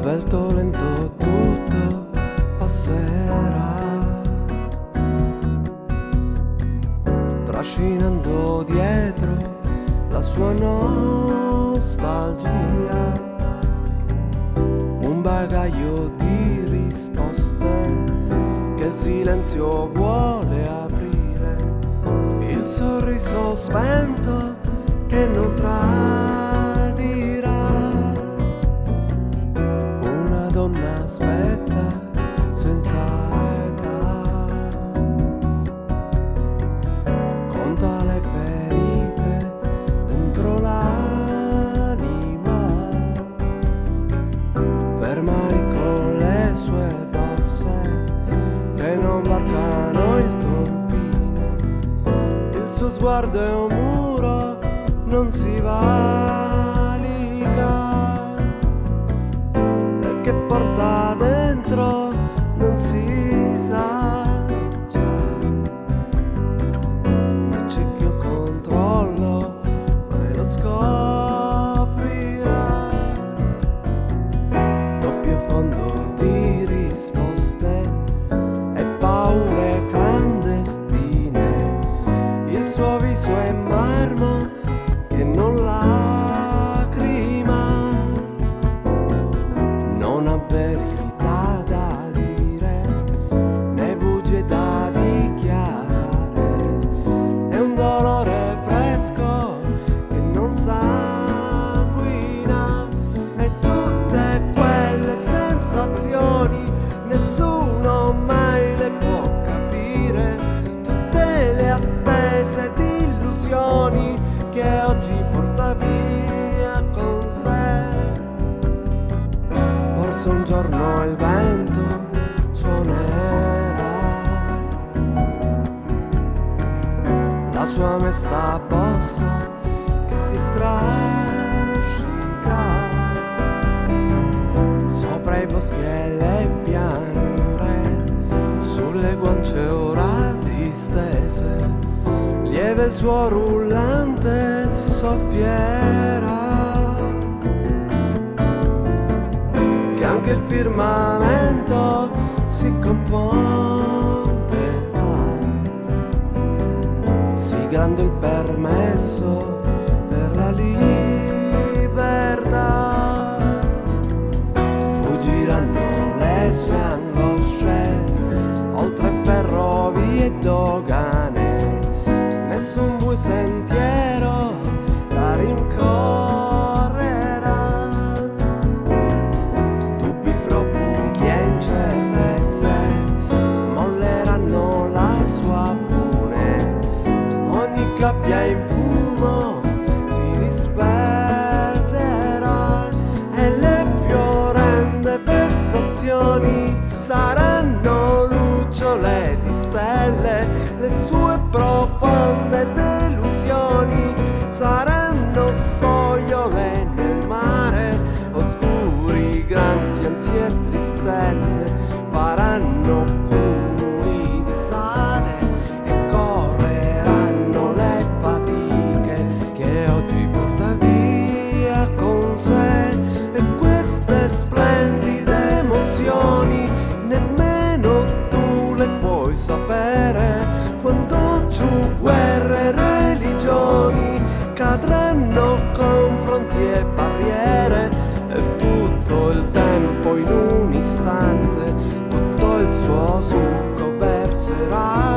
Svelto lento tutto passerà. Trascinando dietro la sua nostalgia. Un bagaglio di risposte che il silenzio vuole aprire. Il sorriso spento che non tradirà non varcano il confine. Il suo sguardo è un muro non si valica sensazioni nessuno mai le può capire. Tutte le attese di illusioni che oggi porta via con sé. Forse un giorno il vento suonerà. La sua mesta sulle guance ora distese lieve il suo rullante soffierà che anche il firmamento si confonderà e dogane nessun bui sentiero la rincorrerà. Dubbi profughi e incertezze molleranno la sua fune. Ogni gabbia in fumo si disperderà e le più orrende vessazioni saranno delusioni saranno soiole nel mare oscuri granchi ansie e tristezze faranno that I